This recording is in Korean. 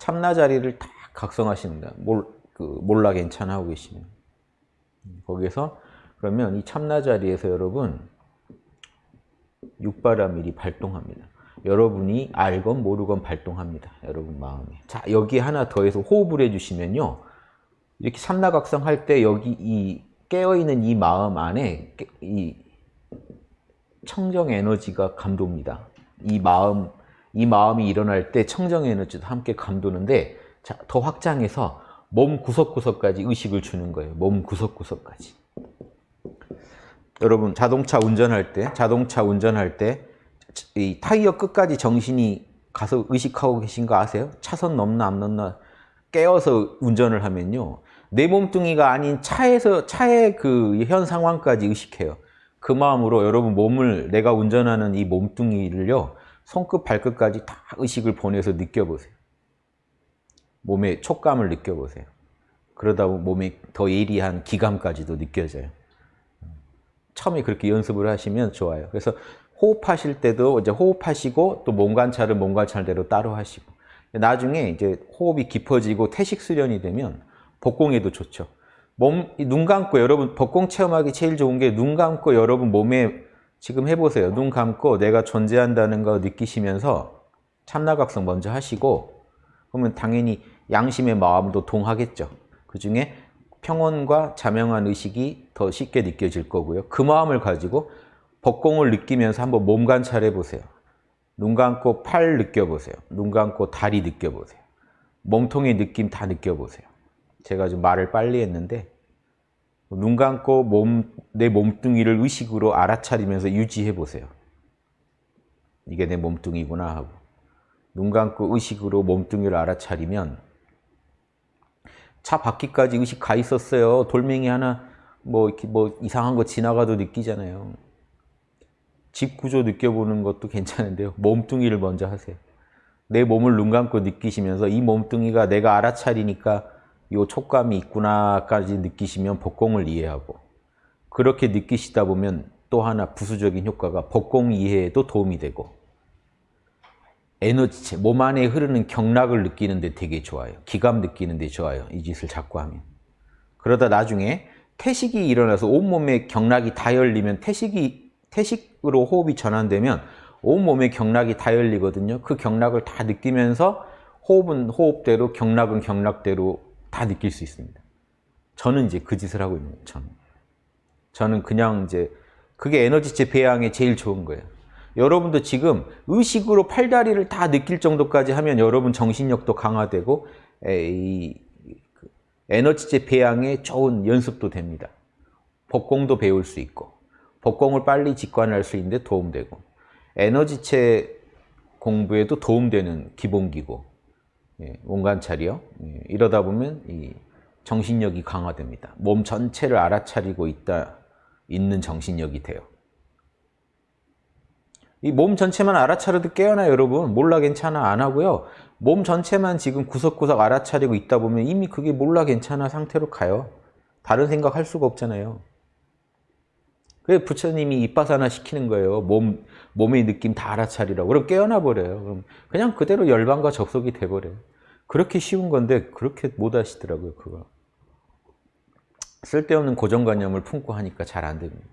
참나 자리를 다 각성하십니다. 몰, 그 몰라 괜찮아 하고 계시면. 거기에서 그러면 이 참나 자리에서 여러분 육바라밀이 발동합니다. 여러분이 알건 모르건 발동합니다. 여러분 마음에. 자, 여기 하나 더해서 호흡을 해주시면요. 이렇게 삼라각성 할 때 여기 이 깨어있는 이 마음 안에 이 청정 에너지가 감돕니다. 이 마음, 이 마음이 일어날 때 청정 에너지도 함께 감도는데 자, 더 확장해서 몸 구석구석까지 의식을 주는 거예요. 몸 구석구석까지. 여러분 자동차 운전할 때 자동차 운전할 때 이 타이어 끝까지 정신이 가서 의식하고 계신 거 아세요? 차선 넘나 안 넘나 깨어서 운전을 하면요. 내 몸뚱이가 아닌 차에서 차의 그 현 상황까지 의식해요. 그 마음으로 여러분 몸을 내가 운전하는 이 몸뚱이를요. 손끝 발끝까지 다 의식을 보내서 느껴보세요. 몸의 촉감을 느껴보세요. 그러다 보면 몸에 더 예리한 기감까지도 느껴져요. 처음에 그렇게 연습을 하시면 좋아요. 그래서 호흡하실 때도 이제 호흡하시고 또 몸 관찰은 몸 관찰대로 따로 하시고 나중에 이제 호흡이 깊어지고 태식 수련이 되면 복공에도 좋죠. 몸, 눈 감고 여러분 복공 체험하기 제일 좋은 게 눈 감고 여러분 몸에 지금 해보세요. 눈 감고 내가 존재한다는 거 느끼시면서 참나각성 먼저 하시고 그러면 당연히 양심의 마음도 동하겠죠. 그 중에 평온과 자명한 의식이 더 쉽게 느껴질 거고요. 그 마음을 가지고 복공을 느끼면서 한번 몸 관찰해 보세요. 눈 감고 팔 느껴보세요. 눈 감고 다리 느껴보세요. 몸통의 느낌 다 느껴보세요. 제가 좀 말을 빨리 했는데 눈 감고 몸, 내 몸뚱이를 의식으로 알아차리면서 유지해 보세요. 이게 내 몸뚱이구나 하고 눈 감고 의식으로 몸뚱이를 알아차리면 차 바퀴까지 의식 가 있었어요. 돌멩이 하나 뭐 이렇게 뭐 이상한 거 지나가도 느끼잖아요. 집 구조 느껴보는 것도 괜찮은데요. 몸뚱이를 먼저 하세요. 내 몸을 눈 감고 느끼시면서 이 몸뚱이가 내가 알아차리니까 이 촉감이 있구나까지 느끼시면 복공을 이해하고 그렇게 느끼시다 보면 또 하나 부수적인 효과가 복공 이해에도 도움이 되고 에너지체, 몸 안에 흐르는 경락을 느끼는 데 되게 좋아요. 기감 느끼는 데 좋아요. 이 짓을 자꾸 하면. 그러다 나중에 태식이 일어나서 온몸에 경락이 다 열리면 태식이, 태식으로 호흡이 전환되면 온몸에 경락이 다 열리거든요. 그 경락을 다 느끼면서 호흡은 호흡대로, 경락은 경락대로 다 느낄 수 있습니다. 저는 이제 그 짓을 하고 있는 거예요. 저는. 저는 그냥 이제 그게 에너지체 배양에 제일 좋은 거예요. 여러분도 지금 의식으로 팔다리를 다 느낄 정도까지 하면 여러분 정신력도 강화되고 이그 에너지체 배양에 좋은 연습도 됩니다. 복공도 배울 수 있고 복공을 빨리 직관할 수 있는데 도움되고 에너지체 공부에도 도움되는 기본기고 예, 원관찰이요. 예, 이러다 보면 이 정신력이 강화됩니다. 몸 전체를 알아차리고 있다 있는 정신력이 돼요. 이 몸 전체만 알아차려도 깨어나 여러분 몰라 괜찮아 안 하고요. 몸 전체만 지금 구석구석 알아차리고 있다 보면 이미 그게 몰라 괜찮아 상태로 가요. 다른 생각 할 수가 없잖아요. 그래 부처님이 입바사나 시키는 거예요. 몸, 몸의 느낌 다 알아차리라고. 그럼 깨어나 버려요. 그럼 그냥 그대로 열반과 접속이 돼버려요. 그렇게 쉬운 건데 그렇게 못 하시더라고요. 그거. 쓸데없는 고정관념을 품고 하니까 잘 안 됩니다.